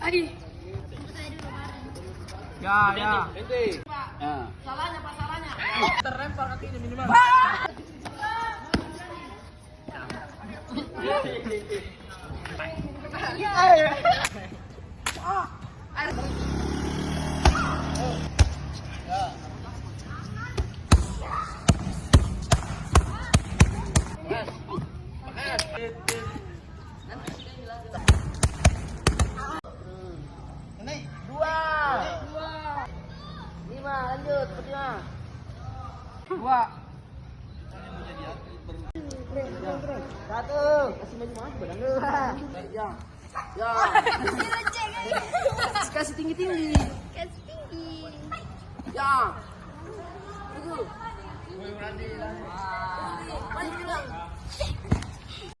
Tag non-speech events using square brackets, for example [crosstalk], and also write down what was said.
Adi. Ya, ya. Ya. Salahnya pak salahnya. Terlempar kaki ini minimal. Ini lanjut lima. Dua. Satu. Kasih maju maju badan lu. Ya. Ya. [laughs] Kasih tinggi tinggi. Kasih tinggi. Ya. Tunggu. Maju bilang.